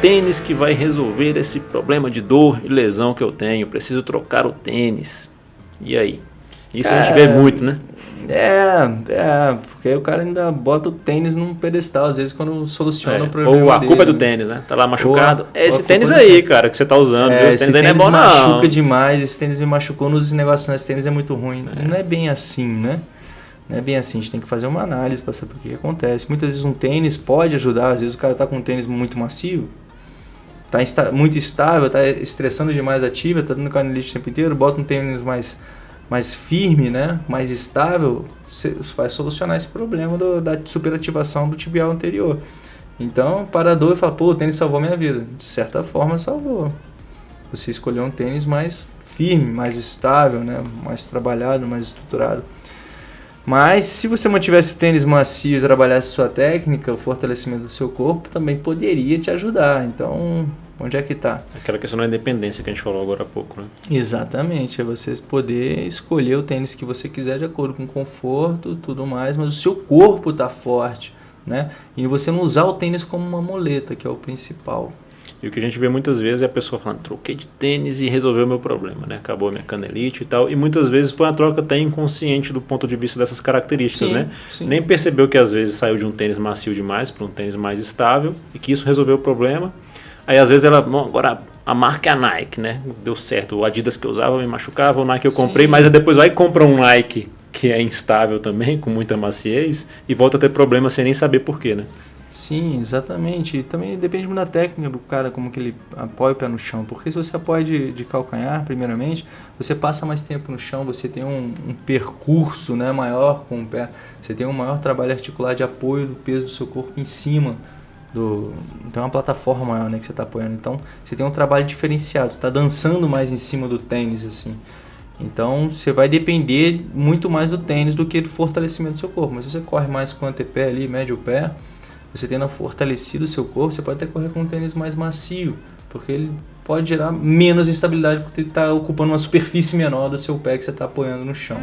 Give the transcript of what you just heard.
tênis que vai resolver esse problema de dor e lesão que eu tenho. Preciso trocar o tênis. E aí? Isso a gente vê muito, né? É, é, porque o cara ainda bota o tênis num pedestal, às vezes quando soluciona é, o problema. Ou a culpa dele, é do né? tênis, né? Tá lá machucado. Ou, é esse tênis aí, cara, que você tá usando. É, esse tênis aí não é bom, machuca não. demais, esse tênis me machucou nos negócios, esse tênis é muito ruim. É. Não é bem assim, né? Não é bem assim, a gente tem que fazer uma análise para saber o que, que acontece. Muitas vezes um tênis pode ajudar, às vezes o cara tá com um tênis muito macio, tá muito estável, tá estressando demais a tibia, tá dando canelite o tempo inteiro, bota um tênis mais mais firme, né, mais estável, vai solucionar esse problema do, da superativação do tibial anterior. Então, para a dor, fala, pô, o tênis salvou minha vida. De certa forma, salvou. Você escolheu um tênis mais firme, mais estável, né, mais trabalhado, mais estruturado. Mas se você mantivesse o tênis macio e trabalhasse sua técnica, o fortalecimento do seu corpo também poderia te ajudar. Então, Onde é que está? Aquela questão da independência que a gente falou agora há pouco, né? Exatamente, é você poder escolher o tênis que você quiser de acordo com o conforto tudo mais, mas o seu corpo está forte, né? E você não usar o tênis como uma muleta, que é o principal. E o que a gente vê muitas vezes é a pessoa falando, troquei de tênis e resolveu o meu problema, né? Acabou a minha canelite e tal. E muitas vezes foi uma troca até inconsciente do ponto de vista dessas características, sim, né? Sim. Nem percebeu que às vezes saiu de um tênis macio demais para um tênis mais estável e que isso resolveu o problema Aí às vezes ela, bom, agora a marca é a Nike, né? Deu certo. O Adidas que eu usava me machucava, o Nike eu comprei, Sim. mas depois vai e compra um Nike que é instável também, com muita maciez, e volta a ter problema sem nem saber porquê, né? Sim, exatamente. E também depende muito da técnica do cara, como que ele apoia o pé no chão. Porque se você apoia de, de calcanhar, primeiramente, você passa mais tempo no chão, você tem um, um, percurso né, maior com o pé, você tem um maior trabalho articular de apoio do peso do seu corpo em cima do tem uma plataforma maior né, que você está apoiando. Então você tem um trabalho diferenciado. Está dançando mais em cima do tênis assim. Então você vai depender muito mais do tênis do que do fortalecimento do seu corpo. Mas você corre mais com o antepé ali médio pé você tendo fortalecido o seu corpo você pode até correr com um tênis mais macio porque ele pode gerar menos instabilidade porque ele está ocupando uma superfície menor do seu pé que você está apoiando no chão